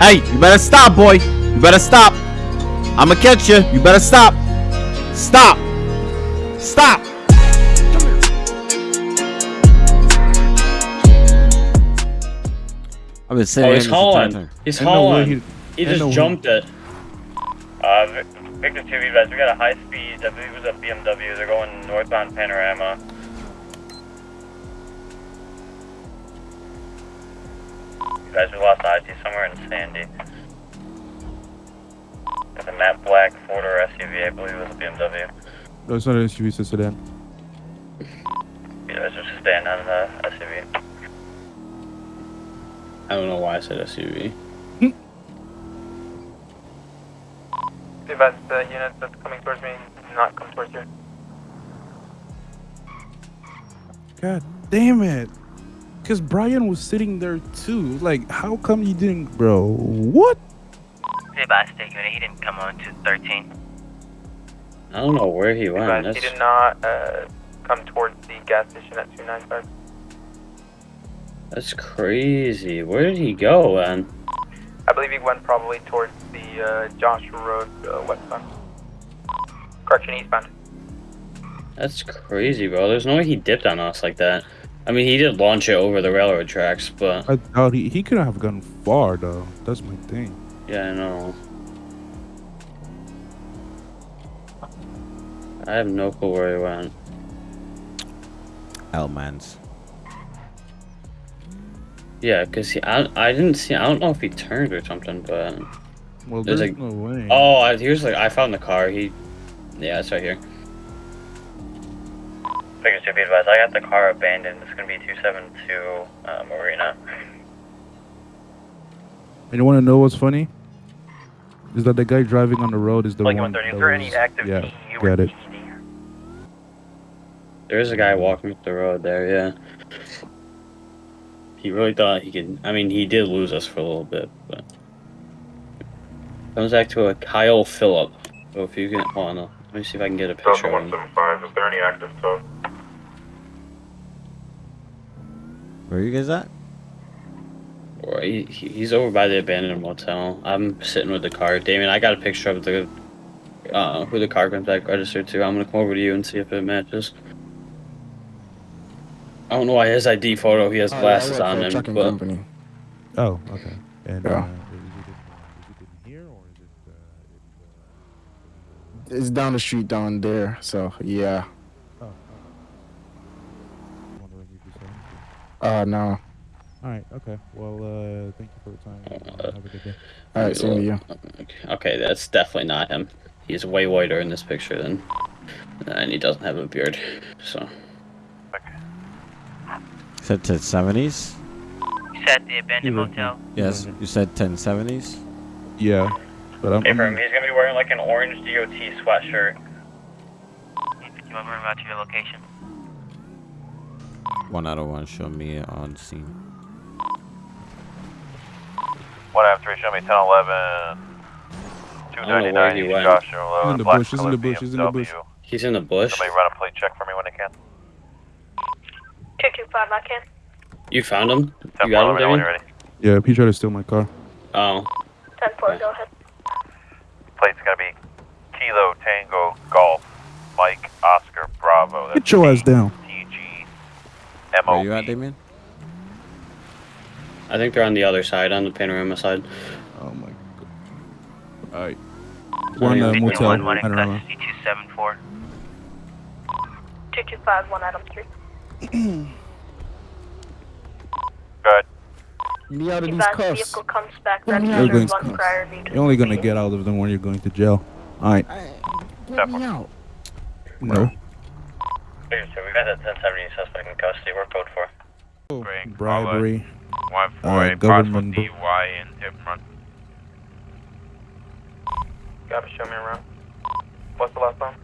Hey, you better stop, boy. You better stop. I'ma catch you. You better stop. Stop. Stop. I've been sitting Oh, he's hauling. He's I know where hauling. he- He just jumped it. Uh, Victor 2, you guys, we got a high speed, I believe it was a BMW, they're going northbound Panorama. You guys, we lost IT somewhere in Sandy. Got the matte black Ford or SUV, I believe it was a BMW. No, it's not an SUV, it's a sedan. You guys just stand on the SUV. I don't know why I said SUV. Advise the unit that's coming towards me, not come towards you. God damn it. Because Brian was sitting there too. Like, how come you didn't, bro? What? Hey, by state unit, he didn't come on to 13. I don't know where he went. Advise he did not uh, come towards the gas station at 295. that's crazy. Where did he go, man? I believe he went probably towards the uh, Joshua Road uh, westbound. Correction, eastbound. That's crazy, bro. There's no way he dipped on us like that. I mean, he did launch it over the railroad tracks, but I doubt he, he couldn't have gone far, though. That's my thing. yeah, I know. I have no clue where he went. Hellmans. Yeah, cause he, I, I didn't see. I don't know if he turned or something, but Well, There's there's like- no way. oh, I, here's like I found the car. He, yeah, it's right here. Victor 2, be advised, I got the car abandoned, it's gonna be 272 uh, Marina. And you want to know what's funny? Is that the guy driving on the road is the Like one 130, that is there any was- active yeah, TE got it. There's a guy walking up the road there. Yeah. He really thought he could. I mean, he did lose us for a little bit, but comes back to a Kyle Phillip. So if you can, hold on, let me see if I can get a picture of him. 175, is there any active tow? Where are you guys at? Or he, he- he's over by the abandoned motel. I'm sitting with the car. Damien, I got a picture of the uh, who the car comes back registered to. I'm gonna come over to you and see if it matches. I don't know why his ID photo he has glasses on him, Trucking but company. Oh, okay. And Yeah. uh, is, it in, is it in here or is it? Uh, It's down the street down there, so yeah. oh, oh. Wondering if you saw anything. Uh, no. All right. Okay. Well, uh, thank you for your time. Uh, have a good day. All right, same to you. Okay, that's definitely not him. He's way whiter in this picture than, and he doesn't have a beard. So Said 1070s? You said the abandoned Yeah. motel. Yes. You said 1070s? Yeah, but I'm. Hey, for him, I'm he's gonna be wearing like an orange DOT sweatshirt. Do You want to about to your location? One out of one. Show me on scene. One after three, show me 10, 11. I don't know where he went. Joshua He's in the bush, he's in the bush, he's in the bush. he's in the bush. Somebody run a plate check for me when they can. 225, I can. You found him? You got him, Damien? yeah, he tried to steal my car. Oh, 10 4, go ahead. Plate's gonna be Kilo Tango Golf Mike Oscar Bravo. That's Get your ass down. TG Where you at, MOB. Damien? I think they're on the other side, on the panorama side. Oh my god. All right. One uh, Victor motel. One, one I in don't know. custody, 274. 225, 1 Adam Street. Good. Me out of these Advise cuffs. vehicle comes back Let me out of one cuffs. prior need to You're only gonna get out of them when you're going to jail. All right. Let me out. No. Victor 2, we got that 1070 suspect in custody, we're code 4. Great. Bribery. One for Uh, a possible government- DUI and hit and run. Gotta show me around. What's the last one?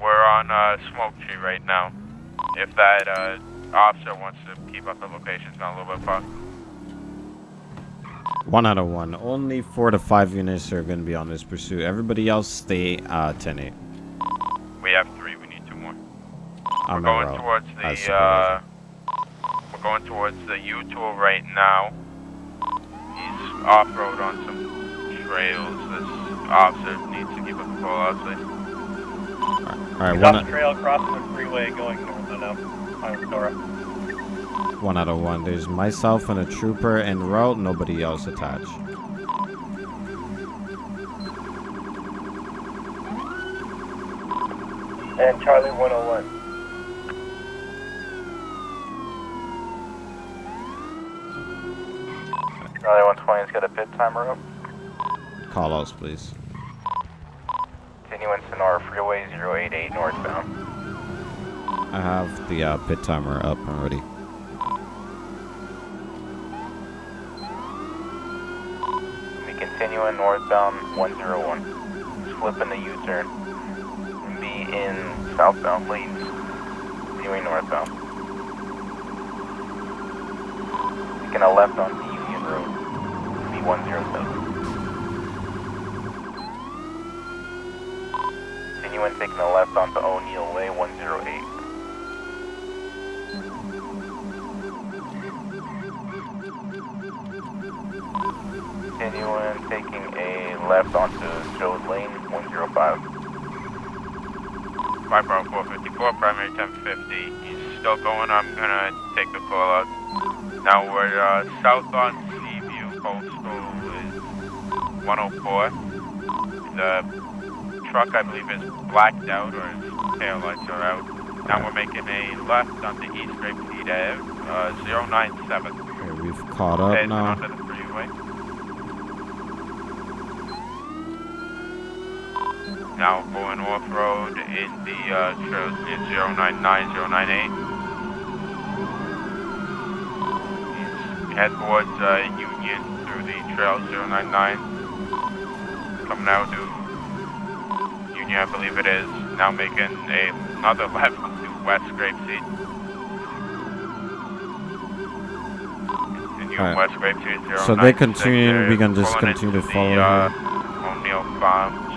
We're on uh, Smoke Tree right now. If that uh, officer wants to keep up the location, it's not a little bit far. One out of one. Only four to five units are going to be on this pursuit. Everybody else stay uh, 10 8. We have three. We need two more. I'm we're going route. towards the uh, we're going towards the U-Tool right now. He's off-road on some trails. This officer needs to keep a full outside. All right, He's one, off the trail, crossing the freeway, going north on now. On Aurora. one out of one. There's myself and a trooper en route. Nobody else attached. And Charlie 101. Charlie 120's got a pit timer up. Call outs, please. Continuing Senora Freeway 088 northbound. I have the uh, pit timer up already. Be continuing northbound 101. Just flipping the U-turn. Be in southbound lanes. Continuing northbound. Taking a left on Union 106. Continuing taking a left onto O'Neill Way 108. Continuing taking a left onto Joe's Lane 105. My Bravo 454, primary 1050. He's still going, I'm gonna take the call out. Now we're uh, south on Seaview Postal. 104. The truck, I believe, is blacked out or his tail lights are out. Now we're making a left on the East Grape Seed Ave, uh, 097. Okay, we've caught up Heading now. onto the freeway. Now going off road in the uh, trails near 099, 098. He's head towards uh, Union through the trail 099. Coming now to Union, I believe it is. Now making a, another left to West Grapeseed. Continuing Alright. West Grapeseed 096. So they continue, we can just continue to follow the, uh. O'Neill Farms,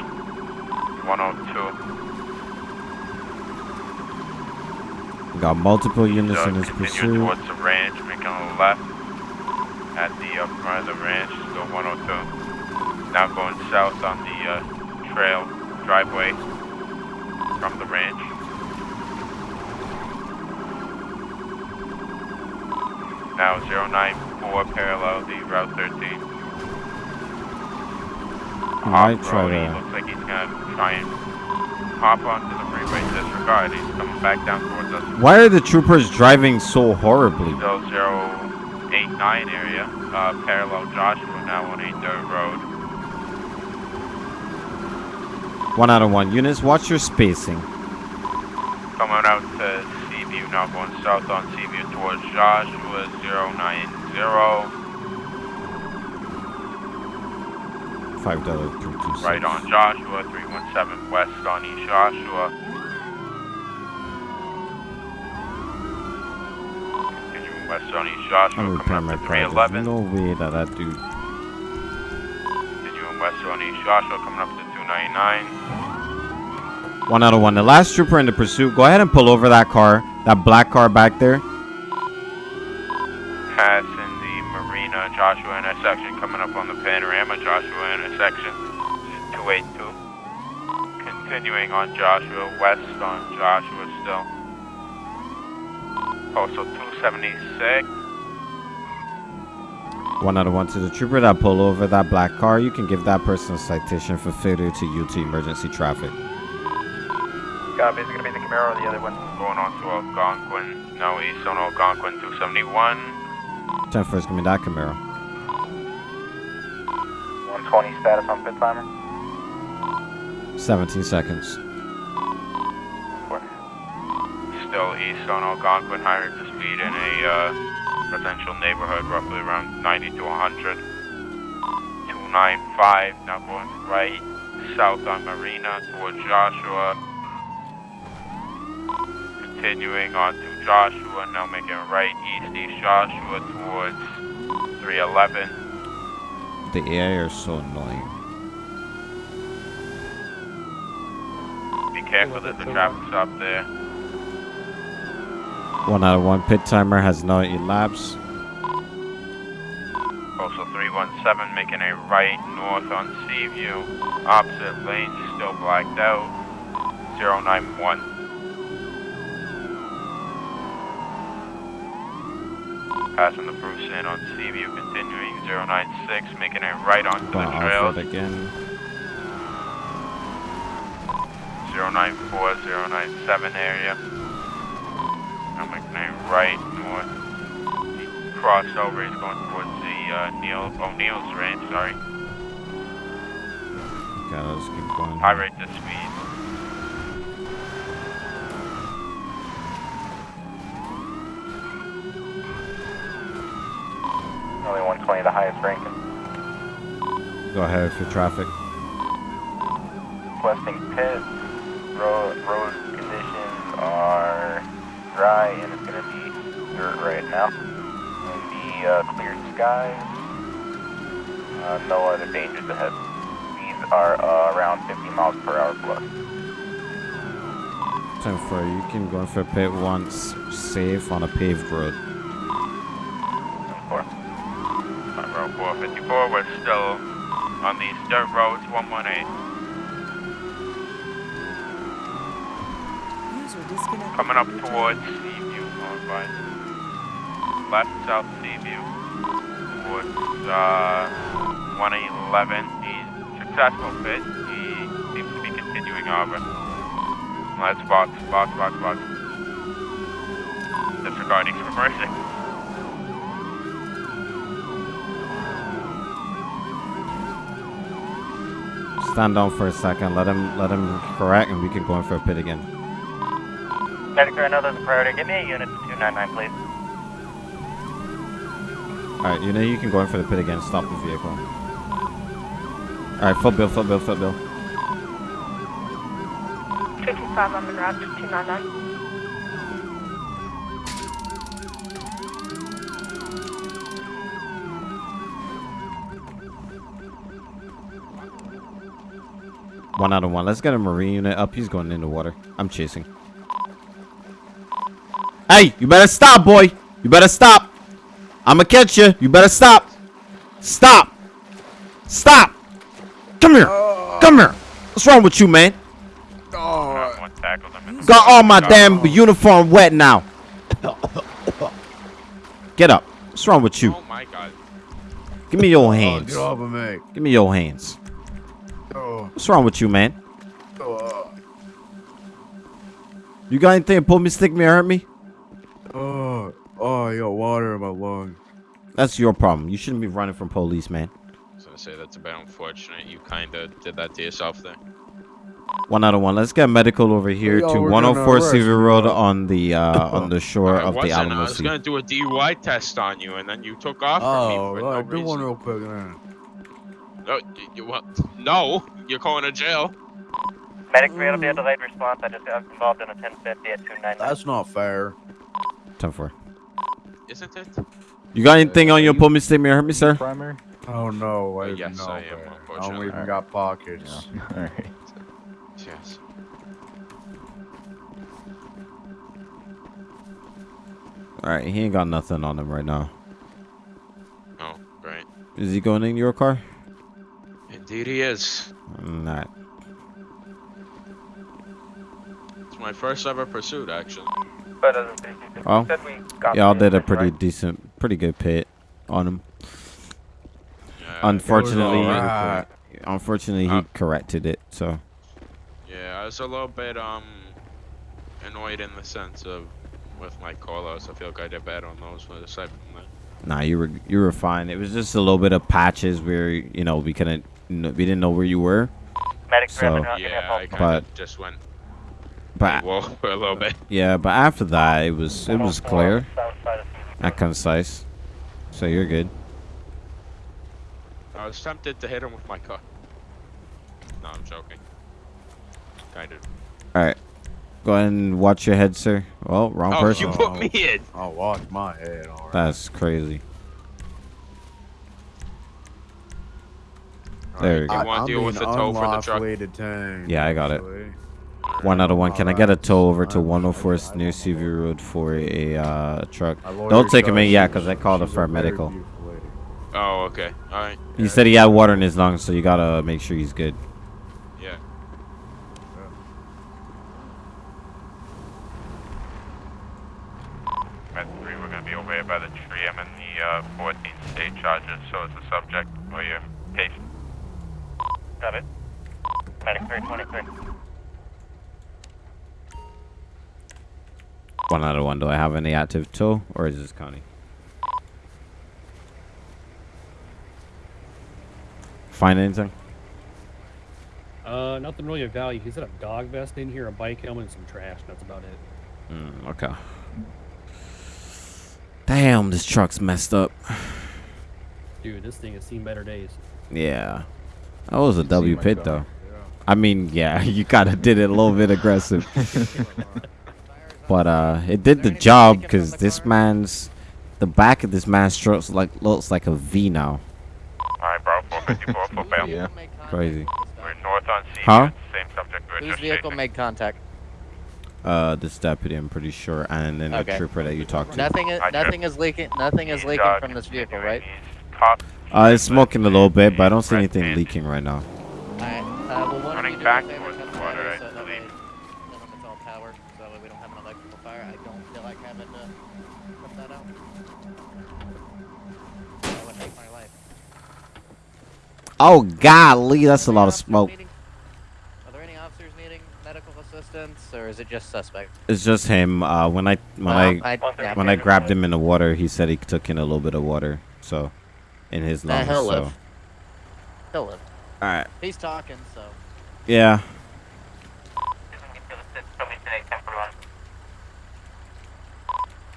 102. We got multiple units So in this continue pursuit. towards the ranch, making a left at the front of the ranch, still 102. Now going south on the uh, trail driveway from the ranch. Now 094 parallel the Route 13. He might try to. looks like he's gonna try and hop onto the freeway disregard. He's coming back down towards us. Why are the troopers driving so horribly? Still 089 area, uh, parallel Joshua now on a dirt road. One out of one. Units, watch your spacing. Coming out to Seaview, now going south on Seaview towards Joshua 090. Five dollar three two six. Right on Joshua 317 west on East Joshua. Continuing west on East Joshua, I'm coming up to project. 311. No way that that dude. Continuing west on East Joshua, coming up to 299. One out of one. The last trooper in the pursuit. Go ahead and pull over that car. That black car back there. Passing the Marina Joshua intersection, coming up on the Panorama Joshua intersection, 282. Continuing on Joshua, west on Joshua still. Postal 276. One out of one to the trooper that pulled over that black car. You can give that person a citation for failure to yield to emergency traffic. Copy, is going to be the Camaro or the other one? Going on to Algonquin, now east on Algonquin 271. 10 first, give me that Camaro. 120 status on pit timer. 17 seconds. Still east on Algonquin, higher to speed in a uh, residential neighborhood, roughly around 90 to 100. 295, now going right south on Marina towards Joshua. Continuing on to Joshua, now making right east East Joshua towards 311. The AI are so annoying. Be careful, there's a traffic stop there. One out of one pit timer has not elapsed. Also 317 making a right north on Seaview. Opposite lane still blacked out. 091. Passing the Bruce in on Seaview, continuing 096, making a right on the Gonna trails. again. 094, 097 area. I'm making right north. He crossed over, he's going towards the uh, Neil O'Neill's range, sorry. Okay, let's keep going. High rate the speed. Only 120, the highest ranking. Go ahead for traffic. Requesting pit. Road, road conditions are dry and it's going to be dirt right now. Going to be uh, clear skies. Uh, no other dangers ahead. Speeds are uh, around 50 miles per hour plus. Time for you can go in for a pit once safe on a paved road. Four. On Road 454, we're still on these dirt roads, 118. Coming up towards Seaview, going by left south Seaview, towards uh, 111. He's successful fit. He seems to be continuing over. Let's box, box, box, box. Disregarding reversing. Stand down for a second. Let him let him correct, and we can go in for a pit again. Medic, I know there's a priority. Give me a unit to 299, please. All right, you know you can go in for the pit again. Stop the vehicle. All right, full bill, full bill, full bill. 225 on the to 299. One out of one. Let's get a marine unit up. He's going in the water. I'm chasing. Hey, you better stop, boy. You better stop. I'ma catch you. You better stop. Stop. Stop. Come here. Come here. What's wrong with you, man? One tackled him in the Got all my Oh. damn uniform wet now. Get up. What's wrong with you? Oh my god. Give me your oh, hands. Get off of me. Give me your hands. Oh, What's wrong with you, man? oh, You got anything to pull me, stick me, or hurt me? oh, oh, I got water in my lung. That's your problem. You shouldn't be running from police, man. I was gonna say that's a bit unfortunate. You kinda did that to yourself there. One out of one. Let's get medical over here Y'all to 104 gonna Seaview arrest me, Road huh? on the uh, on the shore I of the wasn't. I Alamo was Sea. gonna do a DUI test on you, and then you took off from Oh, me for uh, no do one real quick then. No, you, you, what? no, you're going to jail. Medic 3, it'll be a delayed response. I just got involved in a 1050 at 299. That's not fair. Time for. Isn't it? You got anything on your pull me, stick me, or hurt me, sir? Primer? Oh no, I Uh, yes, know I am. I don't unfortunately. even got pockets. Alright. Yes. All right, he ain't got nothing on him right now. Oh, great. Is he going in your car? Indeed, he is. Not. It's my first ever pursuit, actually. But as a Oh, said we got y'all did a pretty right? decent, pretty good pit on him. Yeah, Unfortunately, alright. unfortunately, he Uh, corrected it. So Yeah, I was a little bit um annoyed in the sense of with my call-outs. I feel like I did bad on those, but aside from that, Nah, you were you were fine. It was just a little bit of patches where you know we couldn't, we didn't know where you were. Medic 3, So- I've yeah, I kind But- of just went But whoa for a little bit. yeah, but after that, it was it was clear South side of Seaview. and concise. So you're good. I was tempted to hit him with my car. No, I'm joking. Kind of. All right, go ahead and watch your head, sir. Well, wrong Oh, person. you put me in. I'll watch my head, alright. That's crazy. There you go. You want to deal with the tow for the truck? unlawfully detained, Yeah, I got it. Actually. One out of one. Can I get a tow over to 104 New CV Road for a uh, truck? Don't take him in does. yet, because I called a She's a very paramedical. beautiful lady. Oh, okay. All right. He said he had water in his lungs, so you gotta make sure he's good. Yeah. At three, we're gonna be over here by the tree. I'm in the uh, 14 state charges, so is the subject or your patient. Got it. Medic 323. One out of one. Do I have any active tow, or is this Connie? Find anything? Uh, nothing really of value. He's got a dog vest in here, a bike helmet, and some trash. That's about it. Mm, okay. Damn, this truck's messed up. Dude, this thing has seen better days. Yeah. That was a W my pit car. though. I mean, yeah, you kind of did it a little bit aggressive. but uh it did the job cuz this man's the back of this man's truck like looks like a V now. All right, bro. 454 for bail. Yeah. Crazy. We're north on C. Huh? Same subject. We're Whose just vehicle chasing. made contact? Uh this deputy I'm pretty sure and then Okay. the trooper that you talked to. Nothing is nothing is leaking. Nothing is leaking uh, from this vehicle, right? Uh it's smoking a little bit, but I don't see anything leaking right now. Alright. Uh, well, one Running of back me a favor, towards come the to water, me, I so that way- believe. tell them it's all power, so that way we don't have an electrical fire. I don't feel like having to put that out. That would make my life. Oh golly, that's a lot of smoke. Are there any officers needing medical assistance, or is it just suspect? It's just him. Uh when I when Well, I I, yeah, when I grabbed him in the water, he said he took in a little bit of water. So in his Nah, lungs. he'll so. live. He'll live. All right. He's talking, so. Yeah.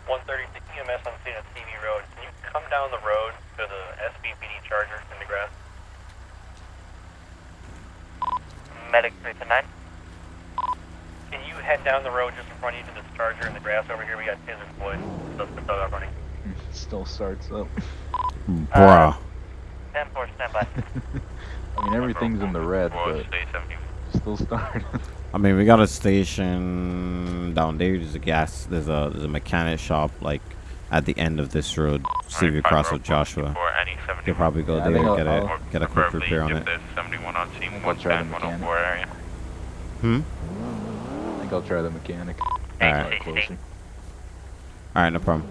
One thirty-six EMS on scene at TV Road. Can you come down the road to the SBPD Charger in the grass? Medic 329. Can you head down the road just in front of you to this Charger in the grass over here? We got Taser Floyd. Suspect out running. Still starts up. Bruh. Uh, 10 4 standby. I mean, everything's in the red, but still starting. I mean, we got a station down there. There's a gas. There's a there's a mechanic shop like at the end of this road. See if you cross with Joshua. For any You 71. could probably go Yeah, there and get I'll- a get a quick repair on it. There's 71 on scene, I'll try the 110, 104 area. Hmm. I think I'll try the mechanic. All right. Hey, Closer. All right. No problem.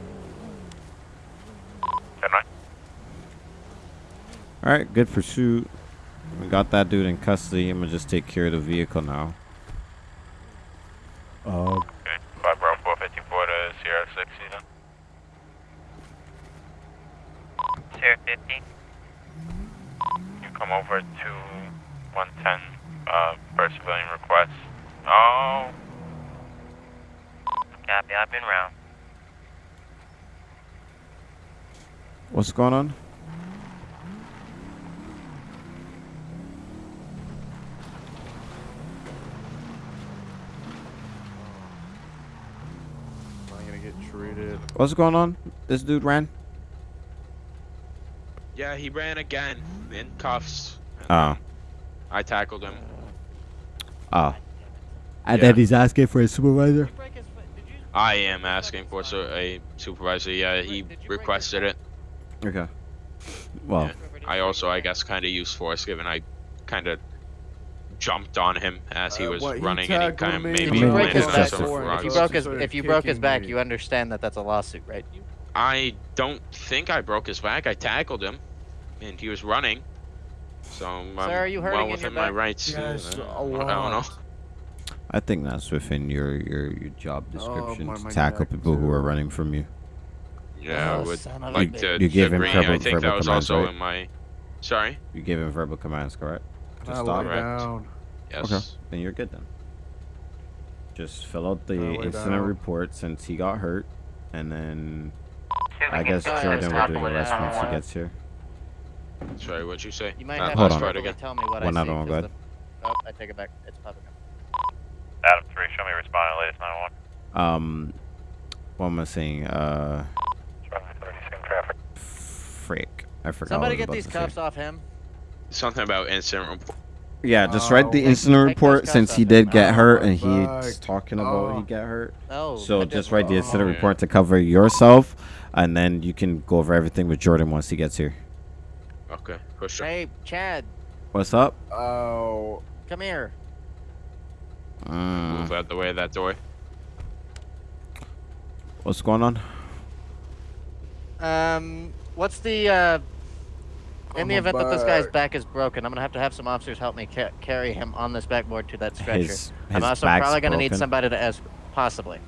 All right. Good pursuit. We got that dude in custody. I'm gonna just take care of the vehicle now. Uh, Okay. 5 Bravo 454 to Sierra 60 then. Sierra 50. You come over to 110 uh, for civilian request. Oh, Copy. I've been round. What's going on? I'm gonna get treated. What's going on? This dude ran. Yeah, he ran again in cuffs. Oh. I tackled him. Oh. And Yeah. then he's asking for a supervisor. I am asking for so a supervisor. Yeah, he requested it. Okay. Well. Yeah. I also, I guess, kind of used force given I kind of jumped on him as he Uh, was what, he running and he kind of me? made If you break his it's on back, just some a- if you broke his if you broke his back, me. you understand that that's a lawsuit, right? I don't think I broke his back. I tackled him, and he was running. So I'm Sir, are you hurting well in within my rights. Yes, uh, a I don't know. I think that's within your your, your job Oh, description my- to tackle neck, people who are running from you. Yeah, I Oh, would son of a like bitch. to You gave him agree. verbal- I think verbal that was commands, also right? in my. Sorry. You gave him verbal commands, correct? To I stop. Correct. down. Yes. Okay. Then you're good then. Just fill out the incident down. report since he got hurt, and then See if we I guess Jordan will do the rest once he gets here. Sorry, what'd you say? You might That have Hold to last on. part verbally again. tell me what One I other see. one, 'cause go ahead. the- Oh, I take it back. It's public. up. Adam 3, show me responding, latest 911. Um, what am I saying? Uh, Running 30 same traffic. frick. I forgot. Somebody get these cuffs say. off him. Something about incident report. Yeah, just write the Oh, incident take report since he did get hurt Oh, and he's back. talking about he Oh. got hurt. Oh, So just write the incident Oh. report to cover yourself, and then you can go over everything with Jordan once he gets here. Okay, push sure. Hey, Chad, What's up? Oh. come here. Mm, Move out the way of that door. what's going on? Um, what's the uh? In the Oh, my event that this guy's back. back is broken, I'm gonna have to have some officers help me ca- carry him on this backboard to that stretcher. His, I'm also probably gonna need somebody to ask, possibly.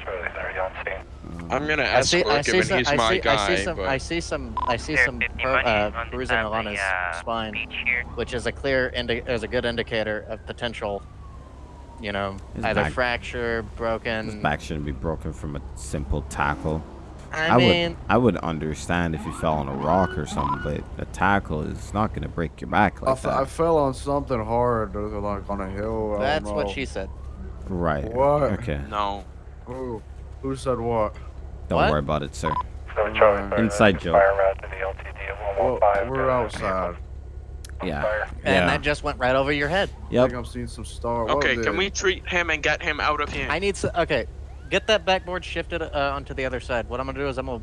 Charlie 30 on scene. I'm gonna I see, escort I see some, he's I my see, guy. I see some, but I see some, I see some 50 bur- money uh, on bruising side of along his uh, spine, which is a clear indi- is a good indicator of potential, you know, His either back- fracture, broken. His back shouldn't be broken from a simple tackle. I, I mean, would I would understand if you fell on a rock or something, but a tackle is not gonna break your back like f- I that. I fell on something hard, uh, like on a hill. That's what she said. Right. What? Okay. no. Who? Who said what? Don't What? worry about it, sir. So Charlie 30, Inside joke. Fire route to the LTD at Well, we're outside. Yeah. Fire. And that just went right over your head. I Yep. think I'm seeing some star. Okay, can we treat him and get him out of here? I need to. Okay, get that backboard shifted uh, onto the other side. What I'm gonna do is I'm gonna.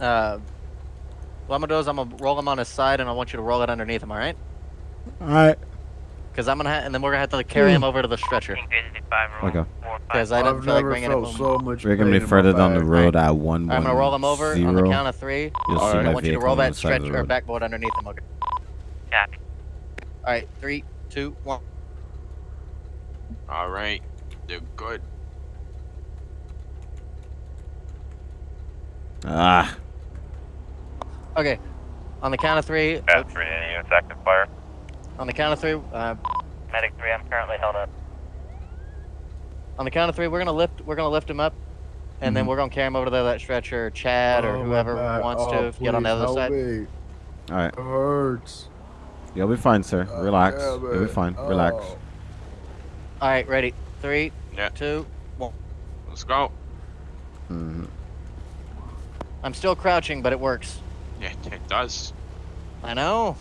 Uh, what I'm gonna do is I'm gonna roll him on his side, and I want you to roll it underneath him. All right? All right. Because I'm gonna, ha- and then we're gonna have to carry him over to the stretcher. King Grizzly 5 roll Okay. Because I didn't I've feel like bringing him. so much We're gonna be further down the road at one I'm gonna roll him one over on the count of three. You'll see and I my want you to roll that side of the stretcher or backboard underneath him. Okay. Copy. All right, three, two, one. All right, they're good. Ah. Okay. On the count of three. Pass 3 any active fire. On the count of three. Uh, Medic 3, I'm currently held up. on the count of three, we're gonna lift. We're gonna lift him up, and then Mhm. we're gonna carry him over to that stretcher. Chad or Oh, my whoever wants Oh, to get on the other side. me. All right. It hurts. You'll be fine, sir. Uh, Relax. You'll be it. fine. Relax. Oh. All right, ready? Three, Yeah. two, one. Let's go. hmm I'm still crouching, but it works. Yeah, it does. I know.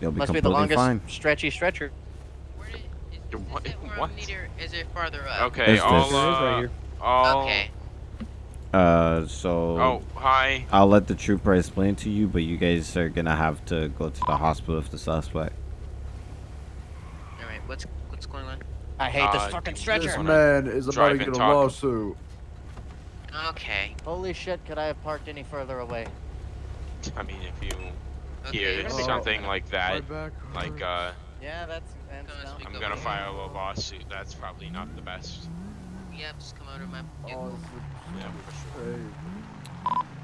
You'll be Must be the longest fine. stretchy stretcher. What? Is it more what? a meter? Is it farther up? Okay, Is I'll, this- There it is uh, right here. I'll, Okay. Uh, so Oh, hi. I'll let the trooper explain to you, but you guys are gonna have to go to the hospital with the suspect. All right. What's what's going on? I hate this Uh, fucking This man is about to get a talk. lawsuit. Okay. Holy shit! Could I have parked any further away? I mean, if you Okay. hear you're gonna be- something like that, like, uh, Yeah, that's. that's Gonna I'm gonna here. file a lawsuit. That's probably not the best. Yep. Just come out of my. Oh, Yeah, for sure.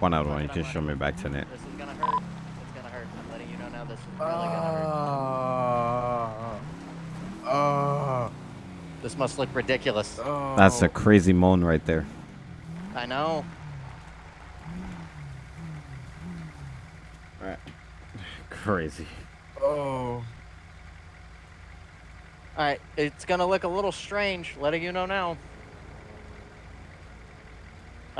One out of one. You can show me back to net. This is gonna hurt. It's gonna hurt. I'm letting you know now. This is really gonna hurt. Ah. Ah. This must look ridiculous. That's a Oh. crazy moan right there. I know. Crazy. Oh. All right, it's gonna look a little strange. Letting you know now. All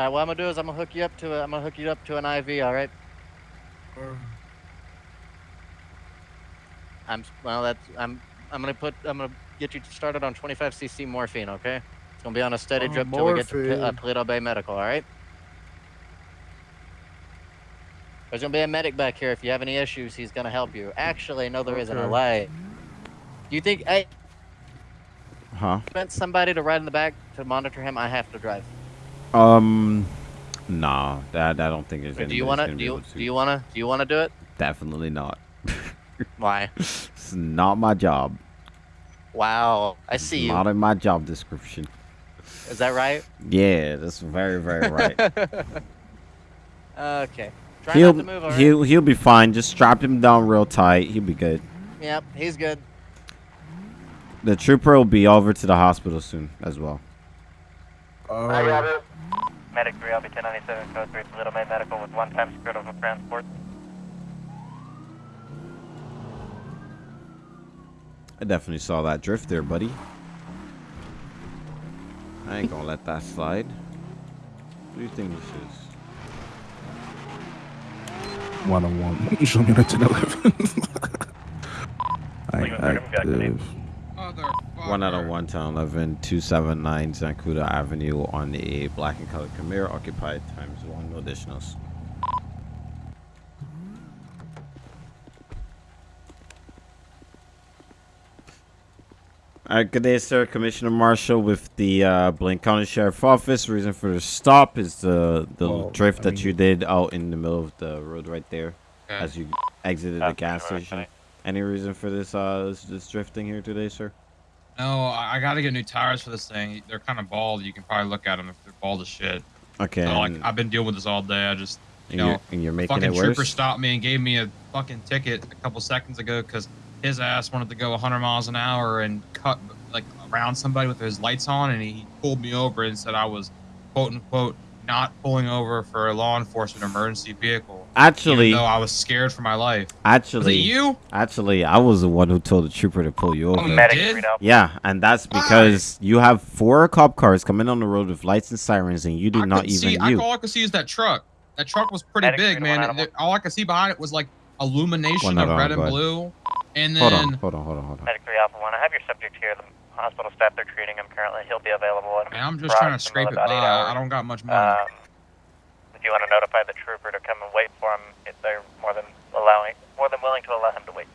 right, what I'm gonna do is I'm gonna hook you up to a, I'm gonna hook you up to an IV. All right. I'm well. That's I'm I'm gonna put I'm gonna get you started on 25 cc morphine. Okay. It's gonna be on a steady Oh, drip till we get to P- uh, morphine. Paleto Bay Medical. All right. There's gonna be a medic back here. If you have any issues, he's gonna help you. Actually, no, there isn't. I Okay. lied. Do you think I Huh? spent somebody to ride in the back to monitor him? I have to drive. Um, nah. That I don't think there's So do you wanna do you to. do you wanna do you wanna do it? Definitely not. Why? It's not my job. Wow, I see you. Not in my job description. Is that right? Yeah, that's very, very right. okay. Try he'll not to move. He'll he'll be fine. Just strap him down real tight. He'll be good. Yep, he's good. The trooper will be over to the hospital soon as well. Oh. Medic 3, I'll be 1097 code 3 Paleto Bay Medical with one time secured over transport. I definitely saw that drift there, buddy. I ain't gonna let that slide. What do you think this is? One on one. Show me the 1011. Nine active. One out of one town, 11 279 Zancudo Avenue on a black and colored Camaro occupied times one, no additionals. All right, good day, sir. Commissioner Marshall with the uh, Blaine County Sheriff Office. Reason for the stop is the the Well, drift I that you did out in the middle of the road right there, Okay. as you exited the gas station. Any reason for this uh this, this drifting here today, sir? No, I, I got to get new tires for this thing. They're kind of bald. You can probably look at them if they're bald as shit. Okay, So, like, I've been dealing with this all day. I just, you And know, you're- and you're the making fucking it trooper stopped me and gave me a fucking ticket a couple seconds ago because his ass wanted to go 100 miles an hour and cut like around somebody with his lights on, and he pulled me over and said I was quote unquote not pulling over for a law enforcement emergency vehicle. Actually- even though I was scared for my life. Actually, Was it you? Actually, I was the one who told the trooper to pull you oh, over. Oh, you did? Yeah, and that's because you have four cop cars coming on the road with lights and sirens, and you do not couldn't even see. I, you. all I could see is that truck. That truck was pretty big, man. all I could see behind it was like illumination Well, of red and blue. And then Hold on, hold on, hold on, hold on. Medic 3 Alpha 1, I have your subject here. The hospital staff, they're treating him currently. He'll be available in Man, I'm just trying to scrape it by. I don't got much money. Um, if you want to notify the trooper to come and wait for him, if they're more than allowing, more than willing to allow him to wait.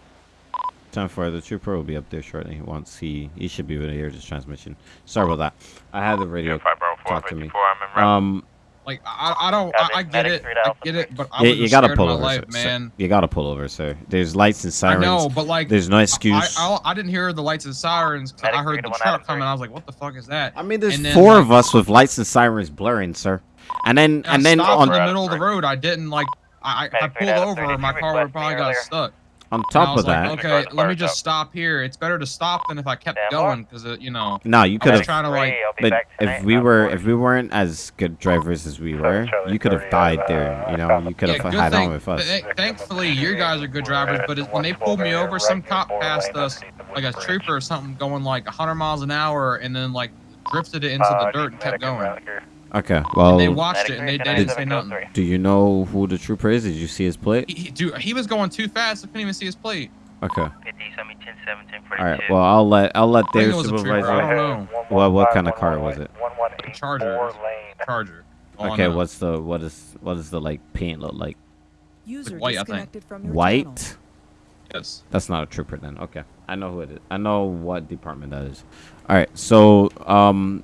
Time for the trooper will be up there shortly. Once he he should be able to hear this transmission. Sorry about that. I had the radio talk to me. Um, like I, I don't. I, I get it. I get it. But I you, was you gotta pull over, sir. life, man. You gotta pull over, sir. There's lights and sirens. I sirens. know, but like there's no excuse. I, I, I didn't hear the lights and sirens. 'cause I heard the truck coming. I was like, "What the fuck is that?" I mean, there's then, four like, of us with lights and sirens blurring, sir. And then I and then on the middle of the road. I didn't like. I, I, I pulled over. My car would probably got stuck. On top of like, that, okay, let me just stop here. It's better to stop than if I kept going because you know. No, you could have. trying to like. But if we were, if we weren't as good drivers as we were, you could have died there. You know, you could have Yeah, had thing- on with us. th- Thankfully, you guys are good drivers, but it, when they pulled me over, some cop passed us, like a trooper or something, going like 100 miles an hour, and then like drifted it into the dirt and kept going. Okay, well, they watched it and they, they didn't say nothing. do you know who the trooper is? Did you see his plate? He, dude, he was going too fast. I couldn't even see his plate. Okay. 50, 10, 7, 10, All right. Well, I'll let I'll let their it was a trooper, supervisor. I don't know. What what kind of car was it? Charger. Charger. Oh, Okay. no. What's the what is what does the like paint look like? User white, I think. disconnected from your White. channel. Yes. That's not a trooper then. Okay. I know who it is. I know what department that is. All right. So um,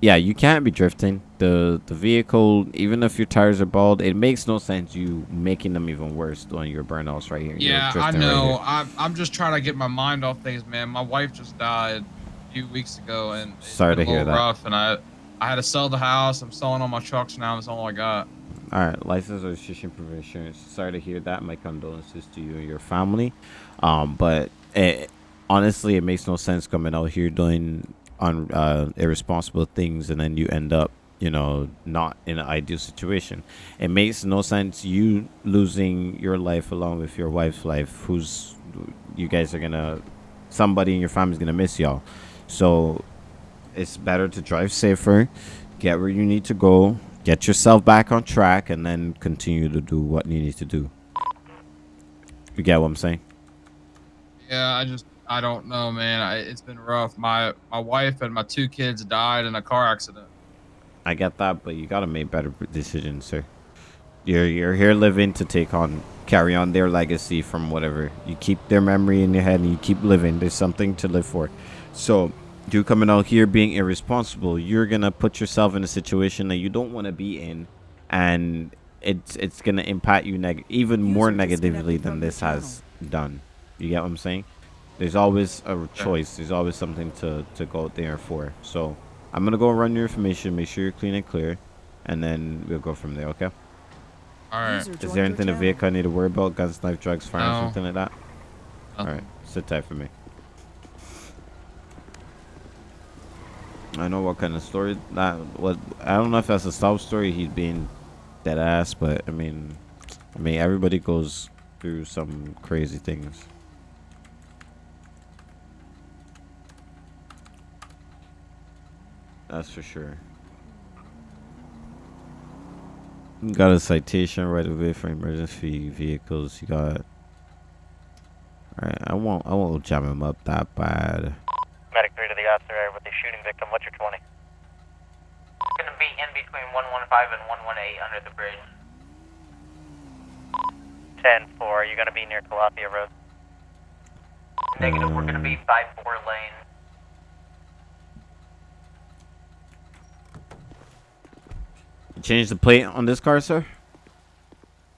yeah, you can't be drifting. The the vehicle, even if your tires are bald, it makes no sense you making them even worse doing your burnouts right here. Yeah, I drifting right know. I'm, I'm just trying to get my mind off things, man. My wife just died a few weeks ago, and it's Sorry been to a hear that. rough. And I, I had to sell the house. I'm selling all my trucks now. That's all I got. All right, license registration proof insurance. Sorry to hear that. My condolences to you and your family. Um, but it, honestly, it makes no sense coming out here doing on uh, irresponsible things, and then you end up, you know, not in an ideal situation. It makes no sense you losing your life along with your wife's life, who's you guys are gonna, somebody in your family's gonna miss y'all. So it's better to drive safer, get where you need to go, get yourself back on track, and then continue to do what you need to do. You get what I'm saying? Yeah, I just, I don't know, man. I, it's been rough. My, my wife and my two kids died in a car accident. I get that, but you gotta make better decisions, sir. You're you're here living to take on, carry on their legacy from whatever. You keep their memory in your head, and you keep living. There's something to live for. So, you coming out here being irresponsible, you're gonna put yourself in a situation that you don't want to be in, and it's it's gonna impact you neg- even more negatively than this has done. You get what I'm saying? There's always a choice. There's always something to to go out there for. So. I'm gonna go run your information, make sure you're clean and clear, and then we'll go from there. Okay? All right. Is there anything the vehicle I need to worry about? Guns, knife, drugs, fire, No. something like that? All right, sit tight for me. I know what kind of story that what I don't know if that's a sob story. He's being dead ass, but I mean, I mean everybody goes through some crazy things. That's for sure. You got a citation right away for emergency vehicles. You got Alright, I won't I won't jam him up that bad. Medic 3 to the officer with the shooting victim. What's your 20? Gonna be in between 115 and 118 under the bridge. 10 4. Are you going to be near Calafia Road? Negative, we're gonna be 5-4 lane. You changed the plate on this car, sir?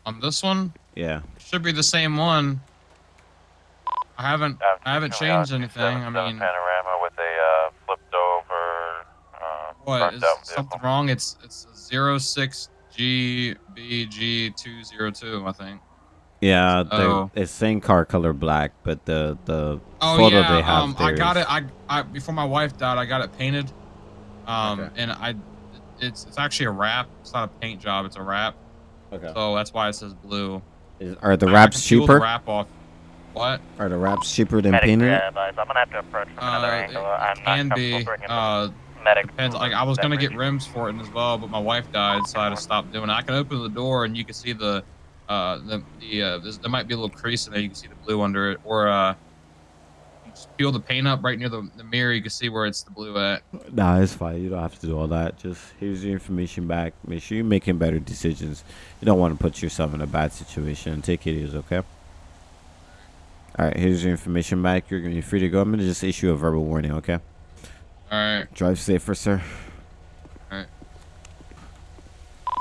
On this one, Yeah. should be the same one. I haven't I haven't changed anything. I mean, Panorama with a uh, flipped over. Uh, what burnt is out vehicle. something wrong? It's it's zero six GBG two zero two, I think. Yeah, they're it's same car color black, but the the Oh photo yeah, they have um, I got it. I, I before my wife died, I got it painted. Um, and I, it's it's actually a wrap. It's not a paint job. It's a wrap. Okay. So that's why it says blue. Is, are the I- I wraps can the cheaper? wrap off. What? Are the wraps cheaper than Medic painted? 3. I'm going to have to approach from another Uh, angle. I'm not can comfortable be. Uh, medic. depends. Like I was gonna get rims for it as well, but my wife died, so I had to stop doing it. I can open the door and you can see the, uh, the the uh, there might be a little crease in there. You can see the blue under it, or uh, you just peel the paint up right near the, the mirror. You can see where it's the blue at. Nah, it's fine. You don't have to do all that. Just here's your information back. Make sure you're making better decisions. You don't want to put yourself in a bad situation. Take it easy, okay? All right, here's your information back. You're gonna be free to go. I'm gonna just issue a verbal warning, okay? All right. Drive safer, sir. All right.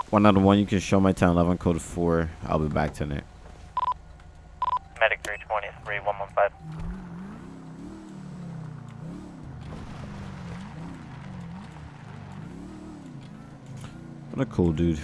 One out of one. You can show my town 11 code four. I'll be back tonight. Medic 323 115. What a cool dude.